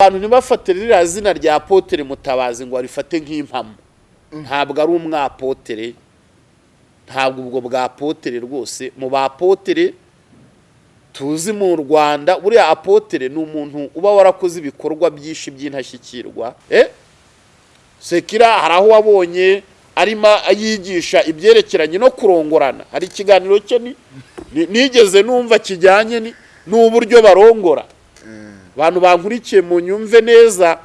abantu ntibafate ririya zina rya apotere mutabazi ngo barifate nk'impamo. Ntabwo ari umwapotere. Ntabwo ubwo bwa apotere rwose. Mu bapotere tuzi mu rwanda buriya apotere ni umuntu uba warakoze ibikorwa byinshi by'intashyikirwa eh? Sekira hari aho wabonye arimo yigisha ibyerekeranye no kurongorana. Hari ikiganiro cye ni- ni- nigeze numva kijyanye n'uburyo barongora. Abantu bankurikiye mu nyumve neza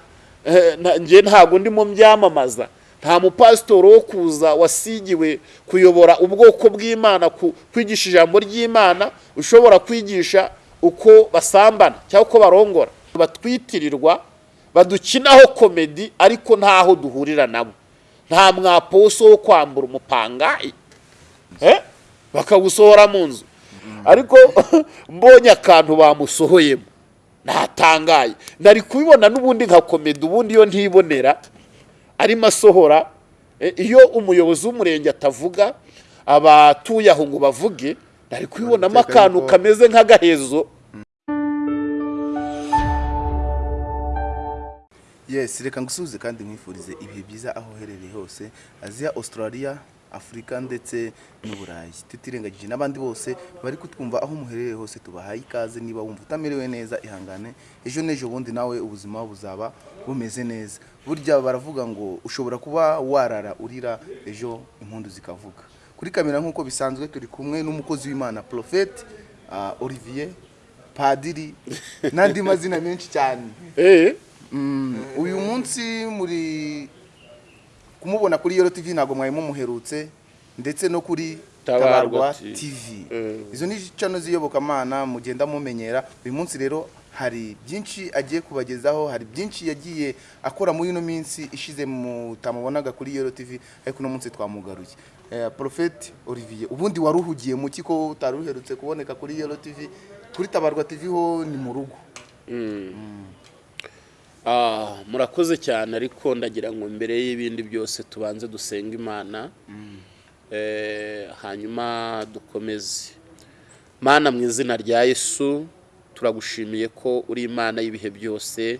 eh, njye ntabwo ndimo mbyamamaza. Nta mupasitori wo kuza wasigiwe kuyobora ubwoko bw'imana kwigisha ijambo ry'imana ushobora kwigisha uko basambana cyangwa uko barongora. Batwitirirwa badukinaho komedi ariko ntaho duhurira nabo nta mwaposo wo kwambura umupangayi eh? bakawusohora mu nzu. Ariko mbonye akantu bamusohoyemo. Natangaye. Nari kubibona n'ubundi nka komedi ubundi iyo ntibonera arimo asohora eh, iyo umuyobozi w'umurenge atavuga abatuye aho ngo bavuge nari kubibonamo akantu kameze nk'agahezo. Yes reka ngusubize kandi nkwifurize ibihe byiza aho uherereye hose aziya australia. Afurika ndetse n'uburayi. Tutirengagije n'abandi bose bari kutwumva aho muherereye hose tubahaye ikaze niba wumva utamerewe neza ihangane. Ejo n'ejo bundi nawe ubuzima buzaba bumeze neza. Burya baravuga ngo ushobora kuba warara urira ejo impundu zikavuga. Kuri kamera nk'uko bisanzwe turi kumwe n'umukozi w'imana profete ah, olivier padiri n'andi mazina menshi cyane. Eh? Mm, uyu munsi muri kumubona kuri Yoro TV ntabwo mwari mumuherutse ndetse no kuri Tabarwa TV. Eh. izo ni channel z'iyobokamana mugenda mumenyera. Uyu munsi rero hari byinshi agiye kubagezaho hari byinshi yagiye akora muri ino minsi ishize mutamubonaga kuri Yoro TV ariko uno munsi twamugaruye. Eh, Prophet Olivier ubundi waruhugiye mu kiko utari uherutse kuboneka kuri Yoro TV kuri Tabarwa TV ho ni mu rugo. Ah, murakoze cyane ariko ndagira ngo mbere y'ibindi byose tubanze dusenga imana Eh, hanyuma dukomeze. Mana mu izina rya yesu turagushimiye ko uri imana y'ibihe byose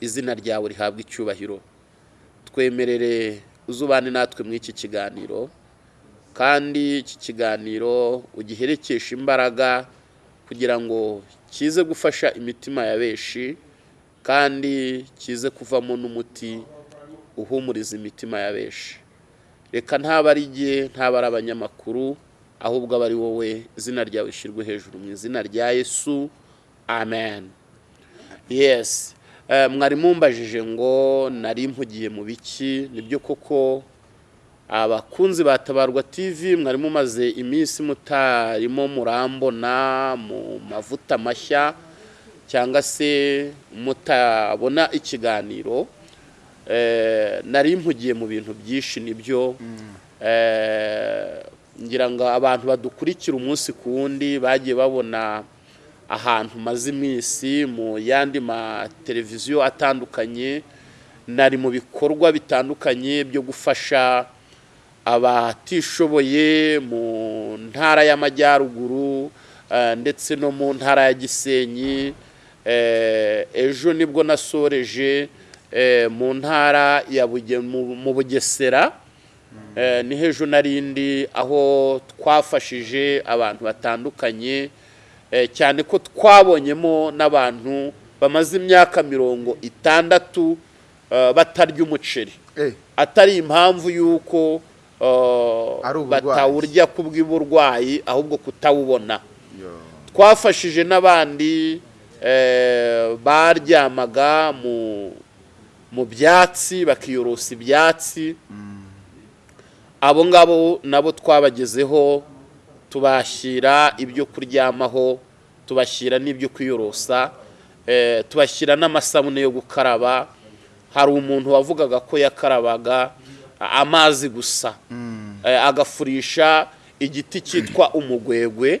izina ryawe rihabwa icyubahiro. Twemerere uzubane natwe muri iki kiganiro kandi iki kiganiro ugiherekeshe imbaraga kugira ngo kize gufasha imitima ya benshi kandi kize kuvamo n'umuti uhumuriza imitima ya benshi. Reka ntaba ari jye ntaba ari abanyamakuru ahubwo aba ari wowe izina ryawe rishyirwe hejuru mu izina rya yesu. Amen. Yes. Eh, mwari mumbajije ngo nari mpugiye mu biki ni byo koko abakunzi ba tabarwa tv mwari mumaze iminsi mutarimo murambona mu mavuta mashya. Cyangwa se mutabona ikiganiro Eh, nari mpugiye mu bintu byinshi ni byo Eh, ngira ngo abantu badukurikira umunsi ku wundi bagiye babona ahantu maze iminsi mu yandi mateleviziyo atandukanye nari mu bikorwa bitandukanye byo gufasha abatishoboye mu ntara y'amajyaruguru eh, ndetse no mu ntara ya gisenyi ejo ni bwo nasoreje eh, mu ntara ya Buge- mu- bugesera. Eh, ni hejo narindi aho twafashije abantu batandukanye eh, cyane ko twabonyemo n'abantu bamaze imyaka mirongo itandatu eh, batarya umuceri. Eh. Atari impamvu y'uko eh, batawurya kubw'uburwayi ahubwo kutawubona. Twafashije n'abandi eh, baryamaga mu mu byatsi bakiyorosa ibyatsi. Abo ngabo nabo twabagezeho tubashyira ibyo kuryamaho tubashyira n'ibyo kwiyorosa eh, tubashyira n'amasabune yo gukaraba. Hari umuntu wavugaga ko yakarabaga amazi gusa. Eh, agafurisha igiti cyitwa umugwegwe. Eh,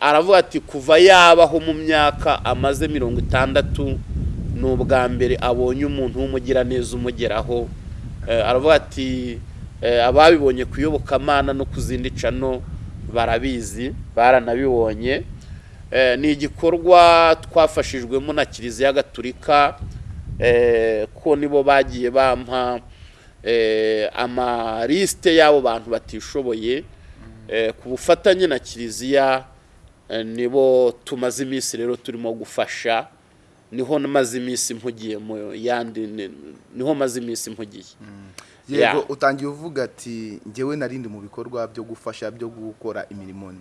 aravuga ati kuva yabaho mu myaka amaze mirongo itandatu ni ubwa mbere abonye umuntu w'umugiraneza umugeraho. Eh, aravuga ati eh, ababibonye ku iyobokamana no ku zindi cano barabizi baranabibonye. Eh, ni igikorwa twafashijwemo na kiliziya gatulika eh, ko nibo bagiye bampa eh, amalisite y'abo bantu batishoboye. eh, ku bufatanye na kiliziya eh, nibo tumaze iminsi rero turimo gufasha ni ho maze iminsi mpugiye mu yandi ni- ni ho maze iminsi mpugiye. Yego Yeah. utangiye uvuga ati njyewe narindi mu bikorwa byo gufasha byo gukora imirimo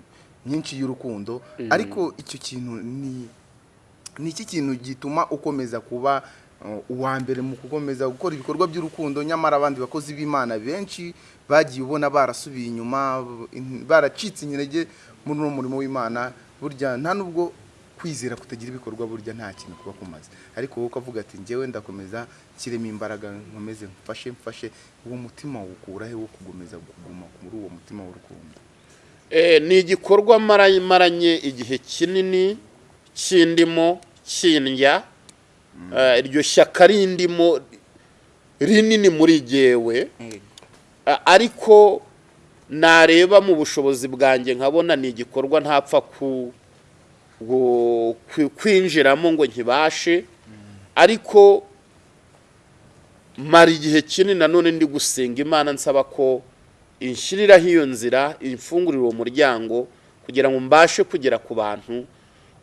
myinshi y'urukundo. Ariko icyo kintu ni ni iki kintu gituma ukomeza kuba uh, uwa mbere mu gukomeza gukora ibikorwa by'urukundo? Nyamara abandi bakozi b'imana benshi bagiye ubona barasubiye inyuma in- baracitse intege muri uno murimo w'imana burya nta nubwo kwizera kutagira ibikorwa burya nta kintu kuba kumaze. Ariko wowe ukavuga ati njyewe ndakomeza nshyiremo imbaraga nkomeze mfashe mfashe uwo mutima wukura he wo kugomeza kuguma muri uwo mutima w'urukundo? Eh, ni igikorwa mara- maranye igihe kinini kindimo kindya Eh, iryo shyaka rindimo rinini muri jyewe Ah, ariko nareba mu bushobozi bwanjye nkabona ni igikorwa ntapfa kwinjiramo ngo nkibashe. Ariko mara igihe kinini nanone ndi gusenga imana nsaba ko inshyiriraho iyo nzira imfungurira uwo muryango kugira ngo mbashe kugera ku bantu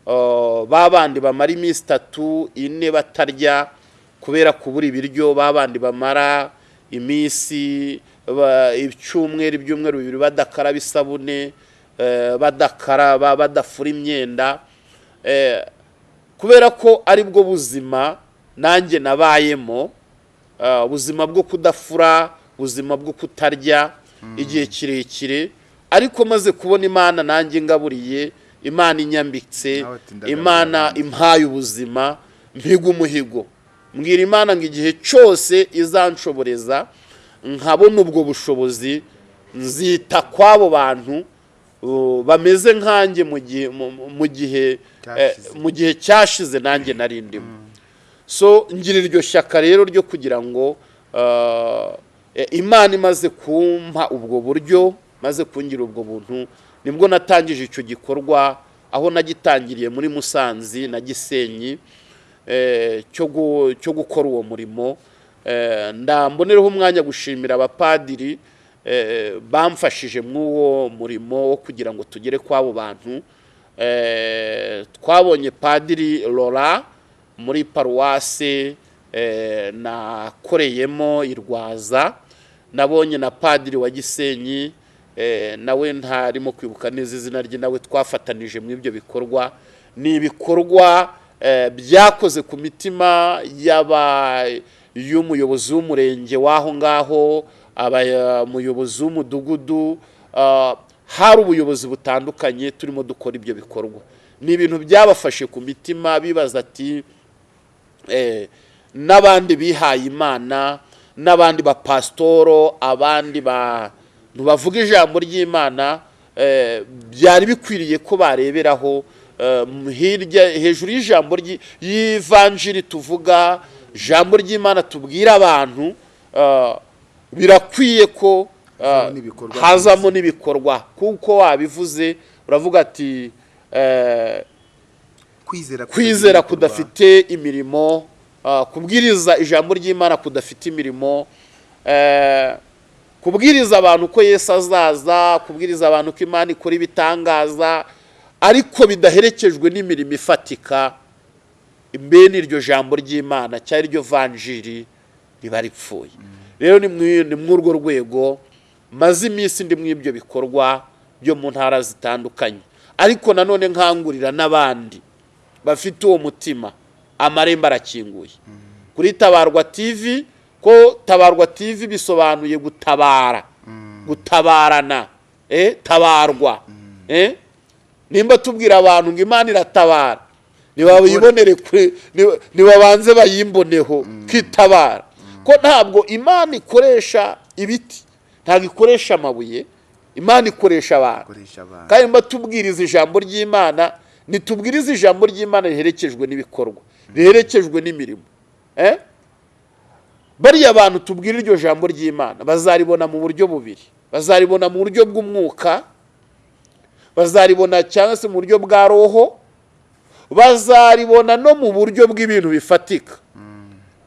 Uh, ba bandi bamara iminsi itatu ine batarya kubera kubura ibiryo ba bandi bamara iminsi icyumweru ibyumweru bibiri badakaraba isabune eh, badakaraba badafura imyenda eh, kubera ko ari bwo buzima nanjye nabayemo ubuzima bwo kudafura ubuzima bwo kutarya igihe kirekire ariko maze kubona imana nanjye ngaburiye imana inyambitse imana impaye ubuzima mpiga umuhigo. Mbwira imana ngo igihe cyose izanshoboreza nkabona ubwo bushobozi nzita kw'abo bantu bameze nkanjye mu gihe mu- gihe eh, Cyashize. cyashize nanjye nari ndimo so ngira iryo shyaka rero ryo kugira ngo uh, eh, imana imaze kumpa ubwo buryo maze kungira ubwo buntu ni bwo natangije icyo gikorwa aho nagitangiriye muri musanzi na gisenyi eh, cyo gu- cyo gukora uwo murimo Eh, ndambonereho umwanya gushimira abapadiri eh, bamfashije mw'uwo murimo wo kugira ngo tugere kw'abo bantu. Eh, twabonye padiri Laura muri paruwase eh, nakoreyemo i Rwaza. Nabonye na padiri wa Gisenyi eh, nawe ntarimo kwibuka neza izina rye nawe twafatanije muri ibyo bikorwa. Ni ibikorwa eh, byakoze ku mitima y'aba y'umuyobozi w'umurenge w'aho ngaho umuyobozi w'umudugudu hari ubuyobozi butandukanye turimo dukora ibyo bikorwa. Ni ibintu byabafashe ku mitima bibaza ati eh, n'abandi bihaye imana n'abandi bapasitoro abandi bavuga ijambo ry'imana eh, byari bikwiriye ko bareberaho eh, hirya hejuru y'ijambo ry'i- y'ivanjiri tuvuga ijambo ry'imana tubwira abantu eh, birakwiye ko eh, Hazamo n'ibikorwa kuko wabivuze uravuga ati eh, kwizera kudafite imirimo kubwiriza ijambo ry'imana kudafite imirimo kubwiriza abantu ko yesu azaza kubwiriza abantu ko imana ikora ibitangaza ariko bidaherekejwe n'imirimo ifatika. Mbene iryo jambo ry'imana cyangwa iryo vanjiri riba ripfuye. Rero ni muri ni muri urwo rwego maze iminsi ndi muri ibyo bikorwa byo mu ntara zitandukanye. Ariko nanone nkangurira n'abandi bafite uwo mutima amarembo arakinguye. Kuri tabarwa tv ko tabarwa tv bisobanuye gutabara gutabarana eh, tabarwa eh? nimba tubwira abantu ngo imana iratabara ntibabibonere kure nibabanze bayimboneho kwitabara ko ntabwo imana ikoresha ibiti ntabwo ikoresha amabuye imana ikoresha abantu. Kandi mba tubwiriza ijambo ry'imana ntitubwirize ijambo ry'imana riherekejwe n'ibikorwa riherekejwe n'imirimo. Eh? bariya bantu tubwira iryo jambo ry'imana bazaribona mu buryo bubiri. Bazaribona mu buryo bw'umwuka bazaribona cyangwa se mu buryo bwa roho bazaribona no mu buryo bw'ibintu bifatika.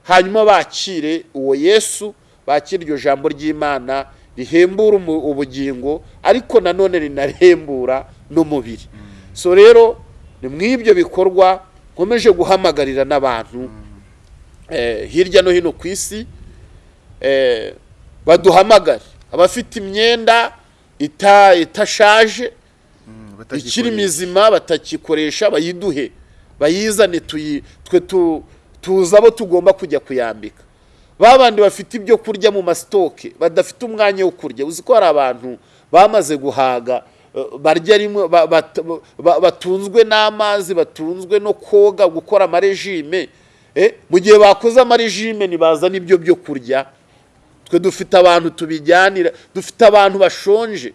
Hanyuma bakire uwo yesu bakire iryo jambo ry'imana rihembura ubugingo ariko nanone rinarihembura n'umubiri. So rero ni mu ibyo bikorwa nkomeje guhamagarira n'abantu eh, hirya no hino ku isi eh, baduhamagare. Abafite imyenda ita- itashaje ikiri mizima batakikoresha bayiduhe. Bayizane twe tu- tuzi abo tugomba kujya kuyambika. Ba bandi bafite ibyo kurya mu masitoke badafite umwanya wo kurya. Uzi ko hari abantu bamaze guhaga eh, barya rimwe ba- bat- ba- batunzwe n'amazi batunzwe no koga gukora amarejime. Eh, mu gihe bakoze amarejime ntibazana ibyo byo kurya. Twe dufite abantu tubijyanira dufite abantu bashonje.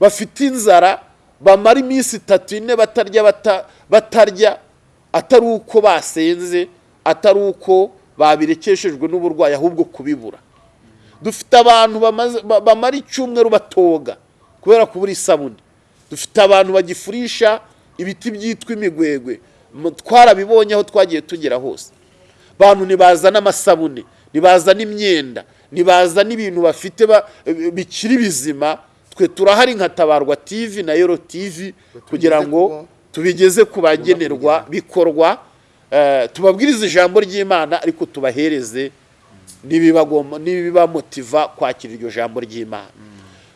Bafite inzara bamara iminsi itatu ine batarya bata- batarya atari uko basenze atari uko babirekeshejwe n'uburwayi ahubwo kubibura. Dufite abantu bamara icyumweru batoga kubera kubura isabune dufite abantu bagifurisha ibiti byitwa imigwegwe twarabibonye aho twagiye tugera hose. Bantu ntibazana amasabune ntibazana imyenda ntibazana ibintu bafite ba- bikiri bizima twe turahari nka tabarwa tv na yoro tv kugira ngo tubigeze ku bagenerwa bikorwa eh, tubabwirize ijambo ry'imana ariko tubahereze n'ibibamotiva kwakira iryo jambo ry'imana.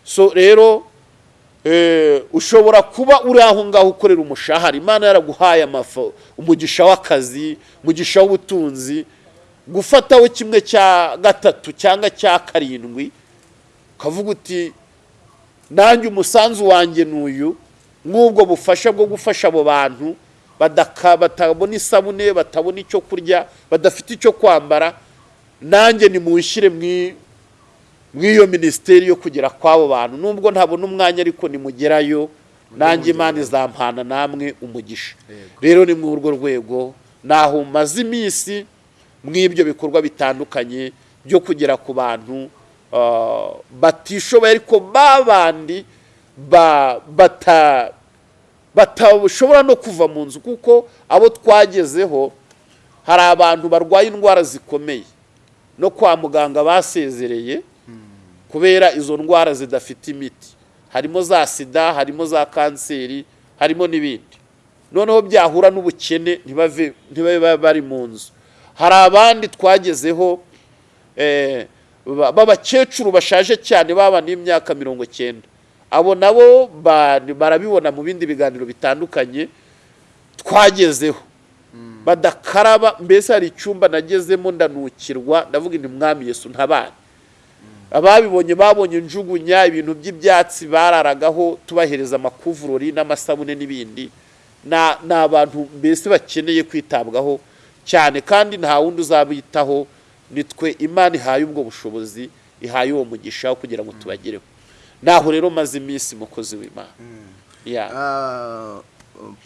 So rero eh, ushobora kuba uri aho ngaho ukorera umushahara. Imana yaraguhaye umugisha w'akazi umugisha w'ubutunzi gufataho kimwe cya gatatu cyangwa cya karindwi ukavuga uti nanjye umusanzu wanjye ni uyu. Nk'ubwo bufasha bwo gufasha abo bantu batabona isabune batabona icyo kurya badafite icyo kwambara nanjye nimunshyire mu mw'iyo minisiteri yo kugera kw'abo bantu. Nubwo ntabona umwanya ariko nimugerayo nanjye imana izampana namwe umugisha. Rero ni muri urwo rwego naho maze iminsi mw'ibyo bikorwa bitandukanye byo kugera ku bantu batishoboye ariko babandi ba- bata batashobora no kuva mu nzu kuko abo twagezeho hari abantu barwaye indwara zikomeye. No kwa muganga basezereye kubera izo ndwara zidafite imiti. Harimo za sida harimo za kanseri harimo n'ibindi. Noneho byahura n'ubukene ntibabe bari mu nzu. Hari abandi twagezeho eh, b'abakecuru bashaje cyane baba n'imyaka mirongo cyenda abo nabo ba- barabibona mu bindi biganiro bitandukanye twagezeho. Badakaraba mbese hari icyumba nagezemo ndanukirwa ndavuga ni mwami yesu ntabane. Ababibonye babonye njugunya ibintu by'ibyatsi bararagaho tubahereza amakuvurori n'amasabune n'ibindi. Na- ni abantu mbese bakeneye kwitabwaho. Cyane kandi nta wundi uzabitaho. Ni twe imana ihaye ubwo bushobozi ihaye uwo mugisha wo kugira ngo tubagereho naho rero maze iminsi mukozi w'imana. Ya. Ah,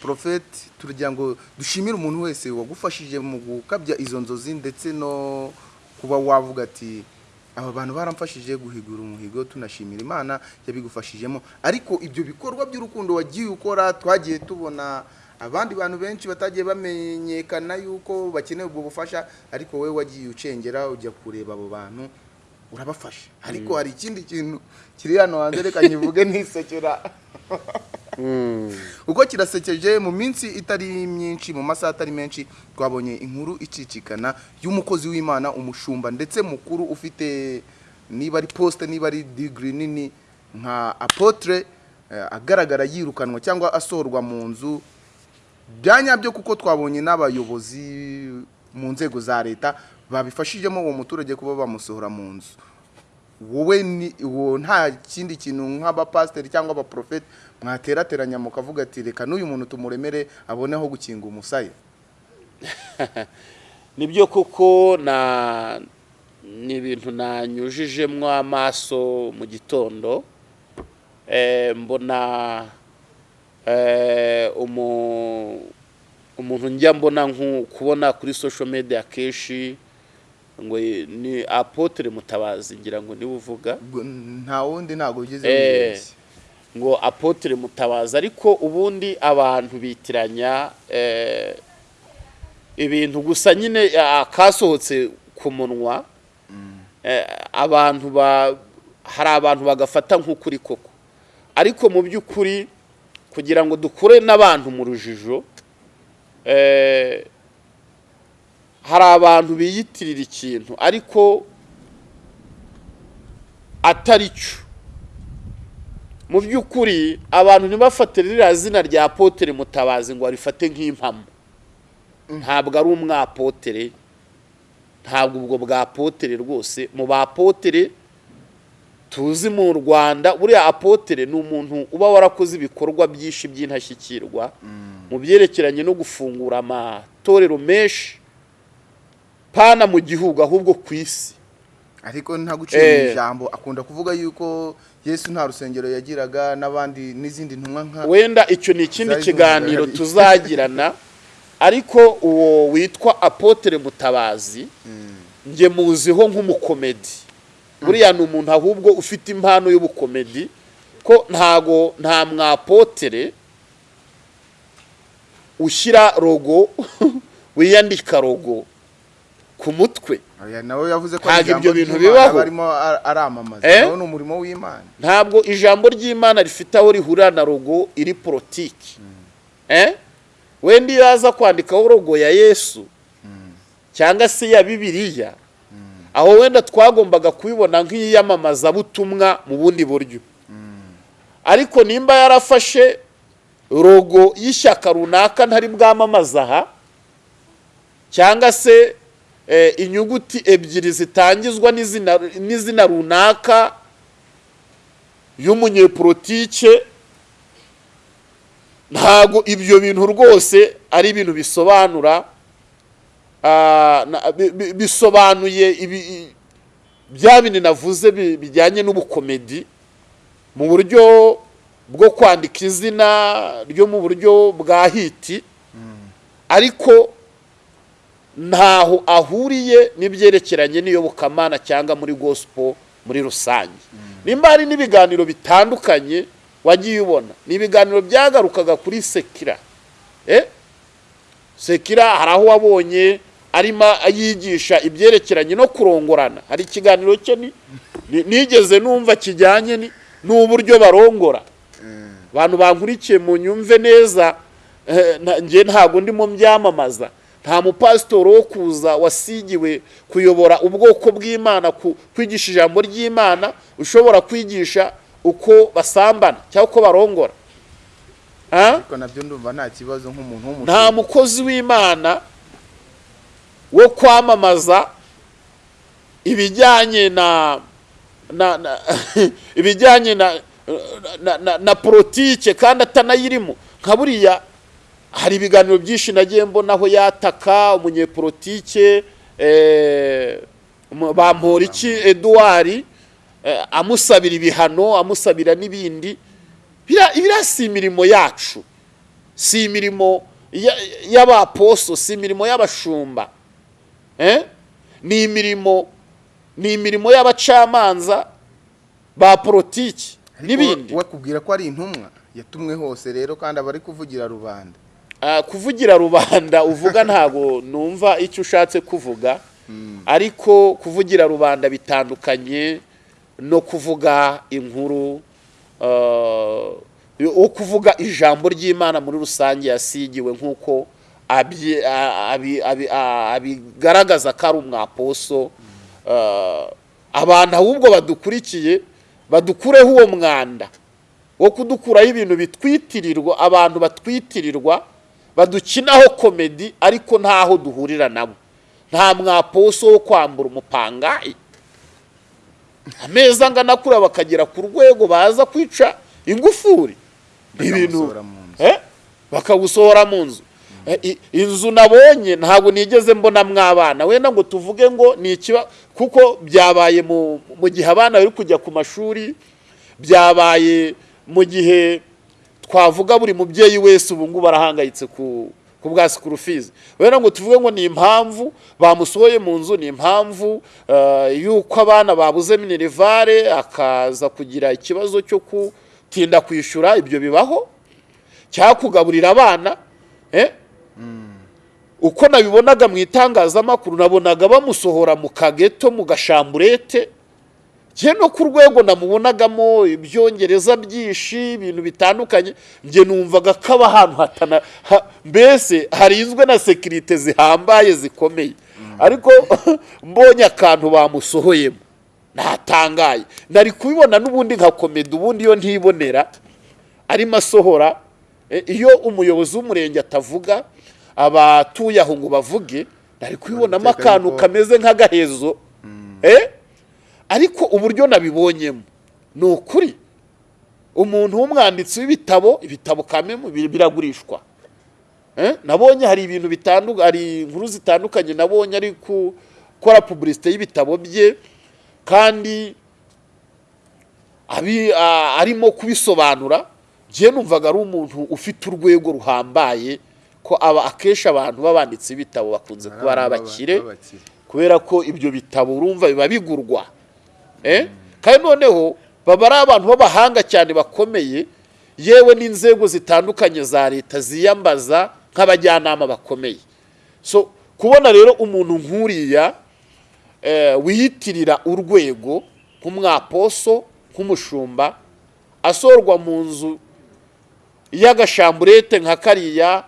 porofeti turagira ngo dushimire umuntu wese wagufashije mu gukabya izo nzozi ndetse no kuba wavuga ati aba bantu baramfashije guhigura umuhigo tunashimira imana yabigufashijemo. Ariko ibyo bikorwa by'urukundo wagiye ukora twagiye tubona abandi bantu benshi batagiye bamenyekana yuko bakeneye ubwo bufasha ariko wowe wagiye ucengera ujya kureba abo bantu urabafasha. Ariko hari ikindi kintu kiri hano hanze reka nkivuge nisekera. Uko kirasekeje mu minsi itari myinshi mu masaha atari menshi twabonye inkuru icicikana y'umukozi w'imana umushumba ndetse mukuru ufite niba ari posite niba ari digiri nini nka apotre eh, agaragara yirukanwa cyangwa asohorwa mu nzu bya nyabyo kuko twabonye n'abayobozi mu nzego za leta babifashijemo uwo muturage kuba bamusohora mu nzu. Wowe ni uwo nta kindi kintu nk'abapasiteri cyangwa abaprofeti mwaterateranya mukavuga ati reka n'uyu muntu tumuremere aboneho gukinga umusaya. Nibyo koko na ni ibintu nanyujijemo amaso mu gitondo Eh, mbona umuntu njya mbona kubona kuri social media kenshi ngo ni apotre mutabazi ngira ngo ni we uvuga. Nta wundi ntabwo ugeze Eh, ngo apotre mutabazi ariko ubundi abantu bitiranya eh, ibintu gusa nyine ah, kasohotse ku munwa. Eh, abantu ba hari abantu bagafata nk'ukuri koko. Ariko mu by'ukuri kugira ngo dukure n'abantu mu rujijo eh, hari abantu biyitirira ikintu ariko atari cyo. Mu by'ukuri abantu ntibafate ririya zina rya potere mutabazi ngo barifate nk'impamo. Ntabwo ari umwapotere ntabwo ubwo bwa potere rwose mu bapotere tuzi mu rwanda buriya apotere ni umuntu uba warakoze ibikorwa byinshi by'intashyikirwa mu byerekeranye no gufungura amatorero menshi pana mu gihugu ahubwo ku isi. Ariko nta guciye mu Eh. ijambo akunda kuvuga yuko yesu nta rusengero yagiraga n'abandi n'izindi ntumwa nka wenda icyo ni ikindi kiganiro tuzagirana ariko uwo witwa apotere mutabazi njye muziho nk'umukomedi. Buriya ni umuntu ahubwo ufite impano y'ubukomedi ko ntago nta mwapotere ushyira rogo wiyandika rogo ku mutwe. Ntabwo ibyo bintu bibaho. Eh? ntabwo ijambo ry'imana rifite aho rihurira na rogo iri politiki. Eh? Wenda iyo yaza kwandikaho rogo ya yesu. Cyangwa se ya bibiliya. Aho wenda twagombaga kubibona nk'iyamamazabutumwa mu bundi buryo. Ariko nimba yarafashe rogo y'ishyaka runaka ntari bwamamaza aha cyangwa se eh, inyuguti ebyiri zitangizwa n'izina runaka y'umunyepolitike ntago ibyo bintu rwose ari ibintu bisobanura bisobanuye ibi- i- bya bindi navuze bi- bijyanye n'ubukomedi mu buryo bwo kwandika izina ryo mu buryo bwa hiti ariko ntaho ahuriye n'ibyerekeranye n'iyobokamana cyangwa muri gospel muri rusange. Nimba hari n'ibiganiro bitandukanye wagiye ubona ni ibiganiro byagarukaga kuri sekira. Eh? sekira hari aho wabonye arimo yigisha ibyerekeranye no kurongorana. Hari ikiganiro cye ni- ni- nigeze numva kijyanye ni- n'uburyo barongora. Abantu bankurikiye mu nyumve neza eh, njye ntabwo ndimo mbyamamaza. Nta mupasitori wo kuza wasigiwe kuyobora ubwoko bw'imana kwigisha ijambo ry'imana ushobora kwigisha uko basambana cyangwa uko barongora. Ah? nta mukozi w'imana wo kwamamaza ibijyanye na na, ibijyanye na na, politike kandi atanayirimo. Nka buriya hari ibiganiro byinshi nagiye mbonaho yataka umunyepolitike eh, bamporiki eduard eh, amusabira ibihano amusabira n'ibindi. Biriya si imirimo yacu. Si imirimo ya- y'abaposo si imirimo y'abashumba? Ni imirimo ni imirimo y'abacamanza ba politiki n'ibindi. we kubwira ko ari intumwa yatumwe hose rero kandi aba ari kuvugira rubanda. Ah, kuvugira rubanda uvuga ntago numva icyo ushatse kuvuga. Ariko kuvugira rubanda bitandukanye no kuvuga inkuru ah, wo kuvuga ijambo ry'imana muri rusange yasigiwe nk'uko abigaragaza ko ari umwaposo Ah, abantu ahubwo badukurikiye badukureho uwo mwanda wo kudukuraho ibintu bitwitirirwa abantu batwitirirwa badukinaho komedi ariko ntaho duhurira nabo. Nta mwaposo wo kwambura umupangayi. Ameza angana kuriya bakagera ku rwego baza kwica ingufuri. Ibintu Bakamusohora mu nzu. Eh? inzu nabonye ntabwo nigeze mbonamwo abana wenda ngo tuvuge ngo ni ikiba kuko byabaye mu gihe abana bari kujya ku mashuri byabaye mu gihe twavuga buri mubyeyi wese ubu ngubu arahangayitse ku bwa sikuru fizi wenda ngo tuvuge ngo ni impamvu bamusohoye mu nzu ni impamvu eh, y'uko abana babuze minerivare akaza kugira ikibazo cyo gutinda kwishyura ibyo bibaho cyangwa kugaburira abana eh? Uko nabibonaga mu itangazamakuru nabonaga bamusohora mu kageto mu gashamburete. Njye no ku rwego namubonagamo ibyongereza byinshi ibintu bitandukanye njye numvaga ko aba ahantu hatana ha- mbese harinzwe na sekirite zihambaye zikomeye. Ariko mbonye akantu bamusohoyemo. Natangaye. Nari kubibona n'ubundi nka komedi ubundi iyo ntibonera arimo asohora eh, iyo umuyobozi w'umurenge atavuga abatuye aho ngo bavuge nari kubibonamo akantu kameze nk'agahezo eh? ariko uburyo nabibonyemo ni ukuri umuntu w'umwanditsi w'ibitabo ibitabo kamemu biragurishwa Eh? nabonye hari ibintu bitandukanye hari inkuru zitandukanye nabonye ari gukora pubulisite y'ibitabo bye kandi arimo kubisobanura njye numvaga ari umuntu ufite urwego ruhambaye ko aba akenshi abantu b'abanditsi b'ibitabo bakunze kuba ari abakire kubera ko ibyo bitabo urumva biba bigurwa Eh? kandi noneho baba ari abantu b'abahanga cyane bakomeye yewe n'inzego zitandukanye za leta ziyambaza nk'abajyanama bakomeye so kubona rero umuntu nk'uriya eh, wiyitirira urwego nk'umwaposo nk'umushumba asorwa mu nzu y'agashamburete nka kariya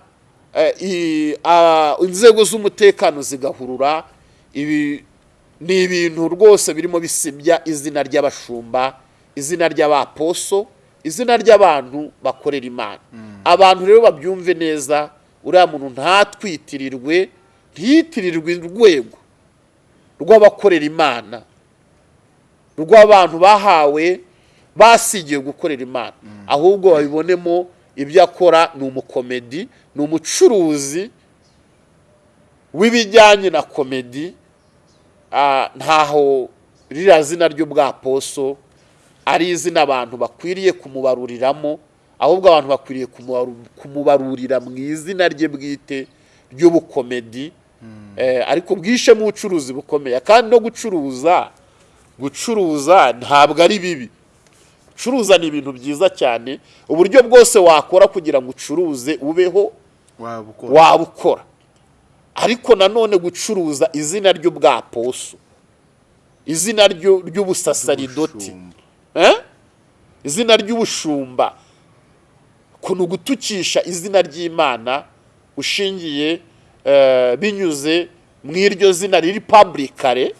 inzego z'umutekano zigahurura. Ibi ni ibintu rwose birimo bisibya izina ry'abashumba izina ry'abaposo izina ry'abantu bakorera imana. Abantu rero babyumve neza uriya muntu ntatwitirirwe ntiyitirirwe urwego rw'abakorera imana. Rw'abantu bahawe basigiye gukorera imana. Ahubwo babibonemo ibyo akora ni umukomedi ni umucuruzi w'ibijyanye na komedi. Ah, ntaho ririya zina ry'ubwaposo ari izina abantu bakwiriye kumubaruriramo ahubwo abantu bakwiriye kumubaru- kumubarurira mu izina rye bwite ry'ubukomedi. Eh, ariko bwishemo ubucuruzi bukomeye. Kandi no gucuruza gucuruza ntabwo ari bibi. Gucuruza ni ibintu byiza cyane uburyo bwose wakora kugira ngo ucuruze ubeho waba ukora waba ukora ariko nanone gucuruza izina ry'ubwaposo izina ry'ubusasaridoti. Eh? izina ry'ubushumba ni ugutukisha izina ry'imana ushingiye eh, binyuze mu iryo zina riri publicare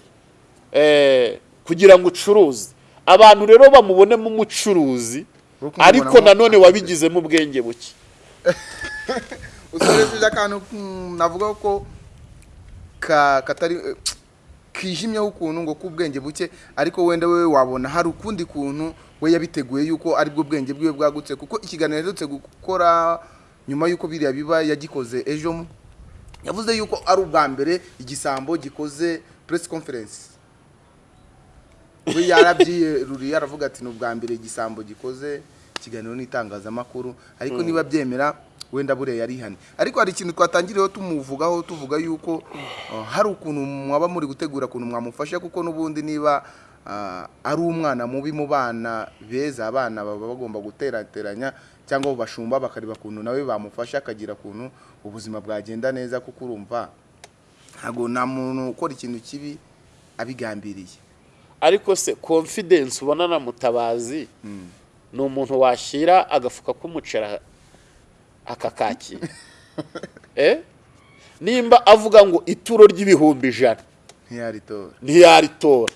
eh, kugira ngo ucuruze abantu rero bamubonemo umucuruzi Wo kumubonamo ariko nanone wabigizemo ubwenge buke. Usoresheje akantu mm, navuga ko ka katari eh, kijimyeho ukuntu ngo k'ubwenge buke ariko wenda we wabona. Hari ukundi kuntu we yabiteguye yuko ari bwo bwenge bwiwe bwagutse kuko ikiganiro aherutse gukora nyuma yuko biriya biba yagikoze ejo mu- yavuze yuko ari ubwa mbere igisambo gikoze press conference. We yarabyiyeruriye aravuga ati ni ubwa mbere igisambo gikoze ikiganiro n'itangazamakuru. Ariko niba byemera wenda buriya yarihane ariko hari ikintu twatangiriyeho tumuvugaho tuvuga yuko uh, hari ukuntu mwaba muri gutegura ukuntu mwamufasha kuko n'ubundi niba uh, ari umwana mubi mu bana beza abana baba bagomba guterateranya cyangwa bashumba bakareba ukuntu nawe bamufasha akagira ukuntu ubuzima bwagenda neza kuko urumva ntabwo nta muntu ukora ikintu kibi abigambiriye. Ariko se confidence ubona na mutabazi ni umuntu washyira agafuka k'umuceri akakakira eh? nimba avuga ngo ituro ry'ibihumbi ijana. Ntiyaritora.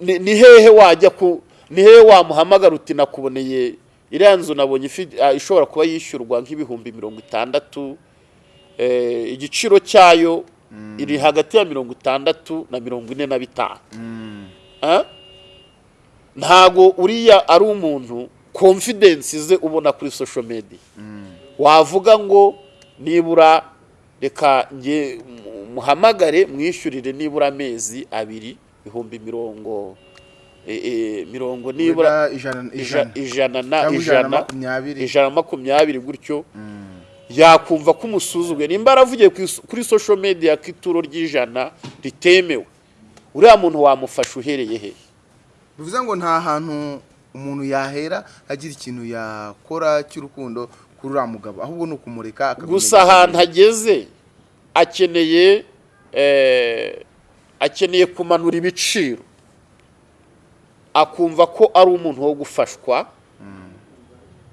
Ni hehe wajya ku ni hehe wamuhamagara uti nakuboneye? Iriya nzu nabonye ah, ishobora kuba yishyurwa nk'ibihumbi mirongo itandatu eh, igiciro cyayo iri hagati ya mirongo itandatu na mirongo ine na bitanu. Ah? ntago uriya ari umuntu confidence ze ubona kuri social media. Wavuga ngo nibura reka nge mu- muhamagare mwishyurire nibura amezi abiri ibihumbi mirongo eh, eh, mirongo nibura ijana na makumyabiri. gutyo. Yakumva ko umusuzuguye nimba aravugiye kuri social media ko ituro ry'ijana ritemewe uriya muntu wamufasha uhereye he? Bivuze ngo nta hantu umuntu yahera agira ikintu yakora cy'urukundo kuri uriya mugabo ahubwo ni ukumureka gusa ahantu ageze akeneye eh, akeneye kumanura ibiciro. Akumva ko ari umuntu wo gufashwa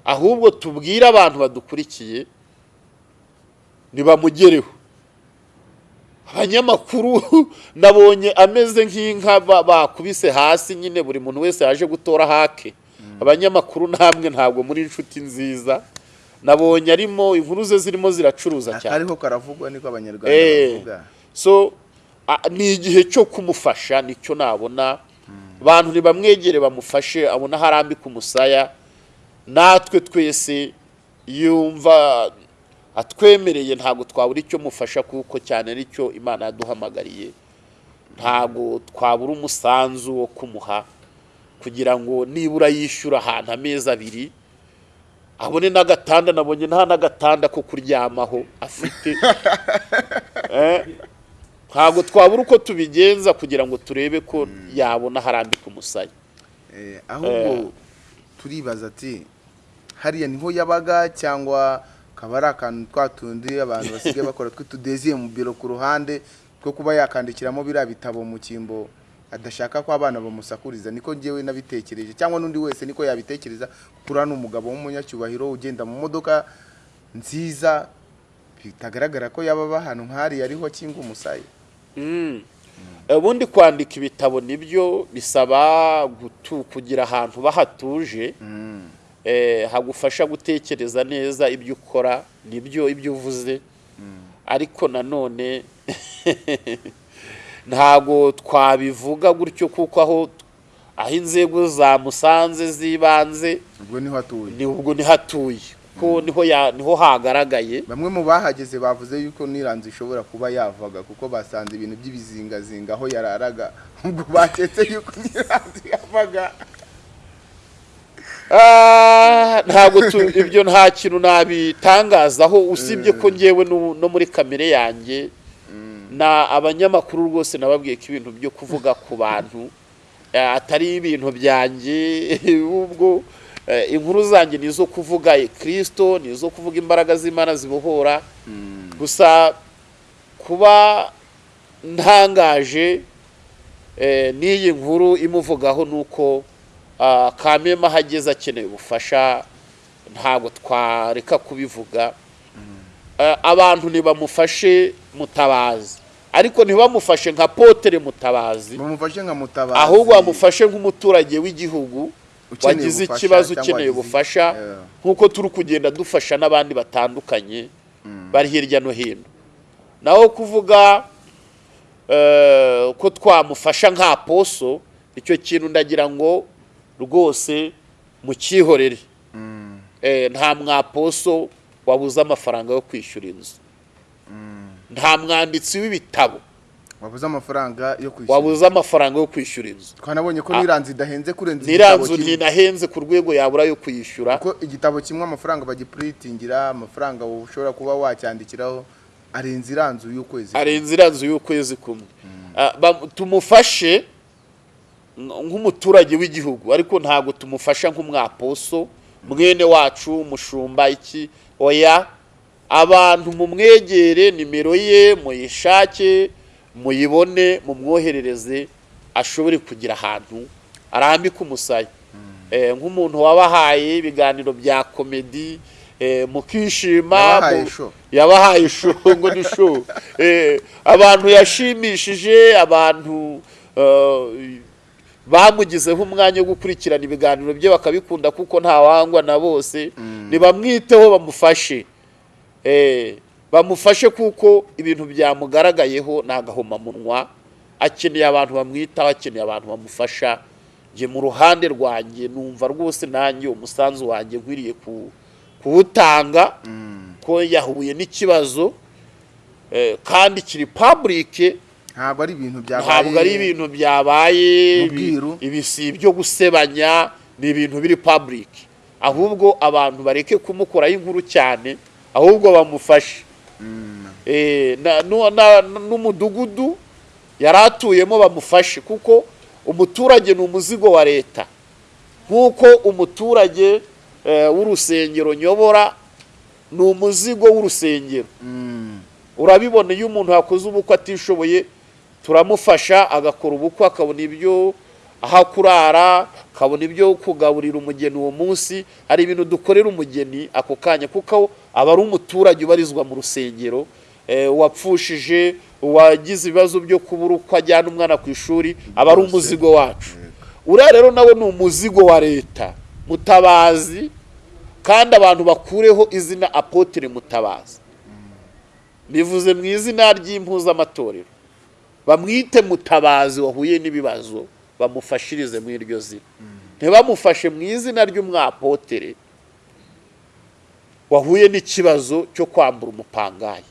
ahubwo tubwire abantu badukurikiye ntibamugereho abanyamakuru nabonye ameze nk'inka ba- bakubise hasi nyine buri muntu wese yaje gutora hake. Abanyamakuru namwe ntabwo muri inshuti nziza. Nabonye arimo inkuru ze zirimo ziracuruza cyane. akariho karavugwa niko abanyarwanda Eh, bavuga. So ni igihe cyo kumufasha ni cyo nabona. Abantu ntibamwegere bamufashe abona aho arambika umusaya. Natwe twese yumva atwemereye ntabwo twabura icyo mufasha kuko cyane ari cyo imana yaduhamagariye. Ntabwo twabura umusanzu wo kumuha kugira ngo nibura yishyura ahantu amezi abiri abone n'agatanda nabonye nta n'agatanda ko kuryamaho afite. Eh, ntabwo twabura uko tubigenza kugira ngo turebe ko yabona harambika umusaya. Eh, ahubwo turibaza ati hariya ni ho yabaga cyangwa kaba ari akantu twa tundi abantu basigaye bakora tw'utudeziye mu biro ku ruhande two kuba yakandikiramo biriya bitabo mu cyimbo adashaka ko abana bamusakuriza. Niko ngewe nabitekereje. Cyangwa n'undi wese niko yabitekereza kuri hano umugabo w'umunyacyubahiro ugenda mu modoka nziza bitagaragara ko yaba aba ahantu nk'hariya ariho akinga umusaya. Ubundi kwandika ibitabo ni byo bisaba gutu- kugira ahantu bahatuje. Eh, hagufasha gutekereza neza ibyo ukora ni byo ibyo uvuze. Ariko nanone ntabwo twabivuga gutyo kuko aho aho inzego zamusanze z'ibanze ubwo ni ho atuye. ni ubwo ni ho atuye. Kuko ni ho ya- ni ho hagaragaye. Bamwe mu bahageze bavuze yuko n'iranzu ishobora kuba yavaga kuko basanze ibintu by'ibizingazinga aho yararaga. Ubwo baketse yuko n'iranzu yavaga. Ntabwo tu- ibyo nta kintu nabitangazaho. Usibye ko ngewe no muri kamere yanjye na abanyamakuru rwose nababwiye ko ibintu byo kuvuga ku bantu eh, atari ibintu byanjye. Ubwo eh, inkuru zanjye ni izo kuvuga kirisito ni izo kuvuga imbaraga z'imana zibohora. Gusa kuba ntangaje eh, n'iyi nkuru imuvugaho ni uko ah, kamema ahageze akeneye ubufasha ntabwo twareka kubivuga. Eh, abantu ntibamufashe mutabazi. Ariko ntibamufashe nka potere mutabazi. Ahubwo bamufashe nk'umuturage w'igihugu wagize ikibazo ukeneye ubufasha nk'uko turi kugenda dufasha n'abandi batandukanye bari hirya no hino. Naho kuvuga eh, ko twamufasha nka poso icyo kintu ndagira ngo rwose mukihorere Eh, nta mwaposo wabuze amafaranga yo kwishyura inzu. Nta mwanditsi w'ibitabo wabuze amafaranga yo kwishyura wabuze amafaranga yo kwishyura inzu. Twanabonye ko n'iranzu idahenze kurenza igitabo kimwe. ntinahenze ku rwego yabura yo kuyishyura kuko igitabo kimwe amafaranga bagipuritingira amafaranga ushobora kuba wacyandikiraho arenze iranzu y'ukwezi arenze iranzu y'ukwezi kumwe. Ah, tumufashe nk'umuturage w'igihugu. Ariko ntabwo tumufasha nk'umwaposo mwene wacu umushumba iki? Oya abantu mumwegere nimero ye muyishake muyibone mumwoherereze ashobore kugira ahantu arambika umusaya. Eh, nk'umuntu wabahaye ibiganiro bya komedi eh, mukishima Yabahaye mu- show. yabahaye show ngo ni Eh, abantu yashimishije abantu bamugizeho umwanya wo gukurikirana ibiganiro bye bakabikunda kuko ntawangwa na bose. Ntibamwiteho bamufashe. Eh, bamufashe kuko ibintu byamugaragayeho ni agahomamunwa akeneye abantu bamwitaho akeneye abantu bamufasha. Njye mu ruhande rwanjye numva rwose nanjye umusanzu wanjye nkwiriye ku- kuwutanga ko yahuye n'ikibazo. Eh, kandi kiri public ntabwo ari ibintu byabaye. Ntabwo ari ibintu byabaye. Ibi- si ibyo gusebanya ni ibintu biri public. Ahubwo abantu bareke kumukoraho inkuru cyane ahubwo bamufashe. Eh, na- nu- na- n'umudugudu yari atuyemo bamufashe kuko umuturage ni umuzigo wa leta. Nk'uko umuturage eh, w'urusengero nyobora ni umuzigo w'urusengero. Mm. urabibona iyo umuntu yakoze ubukwe atishoboye turamufasha agakora ubukwe akabona ibyo aho kurara akabona ibyo kugaburira umugeni uwo munsi. Hari ibintu dukorera umugeni ako kanya kuko aba ari umuturage ubarizwa mu rusengero eh, uwapfushije uwagize ibibazo byo kubura uko ajyana umwana ku ishuri aba ari umuzigo wacu. Uriya rero nawe ni umuzigo wa leta mutabazi kandi abantu bakureho izina apotere mutabazi. Bivuze mu izina ry'impuzamatorero bamwite mutabazi wahuye n'ibibazo. Bamufashirize muri iryo zina. Ntibamufashe mu izina ry'umwapotere. Wahuye n'ikibazo cyo kwambura umupangayi.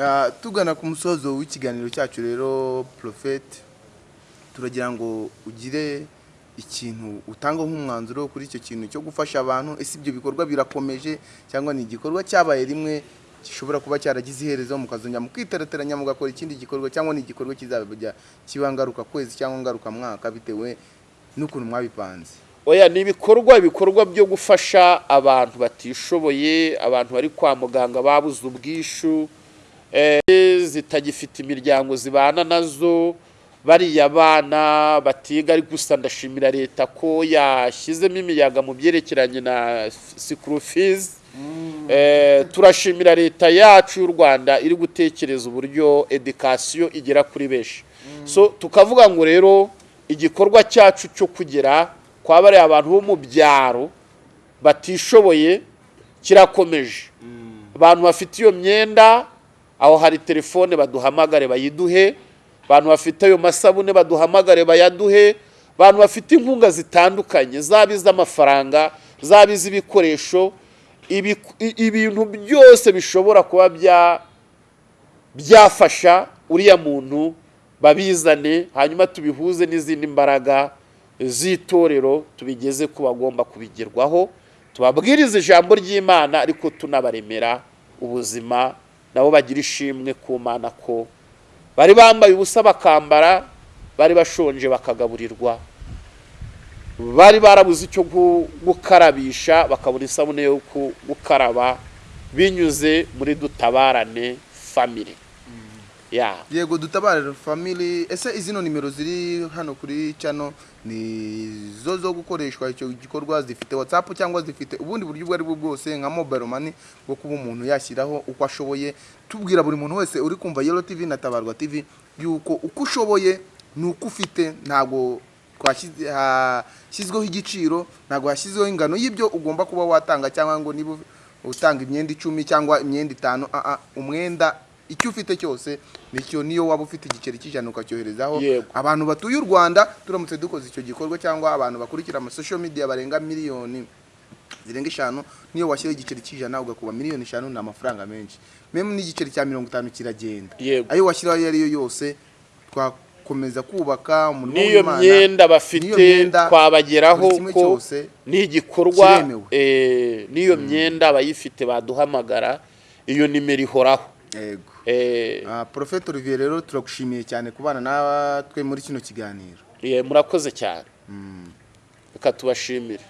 Ah, tugana ku musozo w'ikiganiro cyacu rero porofeti turagira ngo ugire ikintu utanga nk'umwanzuro kuri icyo kintu cyo gufasha abantu. Ese ibyo bikorwa birakomeje? Cyangwa ni igikorwa cyabaye rimwe gishobora kuba cyaragize iherezo mukazongera mukiterateranya mugakora ikindi gikorwa cyangwa ni igikorwa kizajya kiba ngaruka kwezi cyangwa ngaruka mwaka bitewe n'ukuntu mwabipanze. Oya ni ibikorwa ibikorwa byo gufasha abantu batishoboye abantu bari kwa muganga babuze ubwishu eh, zitagifite imiryango zibana na zo bariya bana batiga ariko gusa ndashimira leta ko yashyizemo imiyaga mu byerekeranye na sikuru fizi turashimira leta yacu y'u rwanda iri gutekereza uburyo edikasiyo igera kuri benshi. So tukavuga ngo rero igikorwa cyacu cyo kugera kwa bariya abantu bo mu byaro batishoboye kirakomeje. Abantu bafite iyo myenda aho hari telefone baduhamagare bayiduhe abantu bafite ayo masabune baduhamagare bayaduhe abantu bafite inkunga zitandukanye zaba iz'amafaranga zaba iz'ibikoresho ibintu byose bishobora kuba bya byafasha uriya muntu babizane hanyuma tubihuze n'izindi mbaraga z'itorero tubigeze ku bagomba kubigerwaho. Tubabwirize ijambo ry'imana ariko tunabaremera ubuzima nabo bagira ishimwe ku mana ko bari bambaye ubusa bakambara bari bashonje bakagaburirwa. Bari barabuze icyo gu- gukarabisha bakabona isabune yo gukaraba binyuze muri dutabarane family. Ya yego dutabare family. Ese izino nimero ziri hano kuri cano ni zo zo gukoreshwa icyo gikorwa zifite whatsapp cyangwa zifite ubundi buryo ubwo ari bwo bwose nka mobile money bwo kuba umuntu yashyiraho uko ashoboye. Tubwira buri muntu wese uri kumva yellow tv na tabarwa tv yuko uko ushoboye ni uko ufite ntabwo hashyizweho igiciro ntabwo hashyizweho ingano y'ibyo ugomba kuba watanga cyangwa ngo niba utanga imyenda icumi cyangwa imyenda itanu umwenda icyo ufite cyose ni cyo niyo waba ufite igiceri cy'ijana ukacyoherezaho. Abantu batuye u rwanda turamutse dukoze icyo gikorwa cyangwa abantu bakurikira ama social media barenga miliyoni zirenga eshanu niyo washyiraho igiceri cy'ijana ugakuba miliyoni eshanu ni amafaranga menshi. Memu n'igiceri cya mirongo itanu kiragenda. Ayo washyiraho ayo ari yo yose twakomeza kubaka umurimo n'iyo w'Imana. myenda bafite N'iyo myenda, twabageraho buri kimwe ko cyose ni igikorwa kiremewe. eh, n'iyo myenda abayifite baduhamagara iyo nimero ihoraho. Yego. Eh, Ah, Prophet Olivier rero turagushimiye cyane kubana natwe muri kino kiganiro. Eh, murakoze cyane. Reka tubashimire.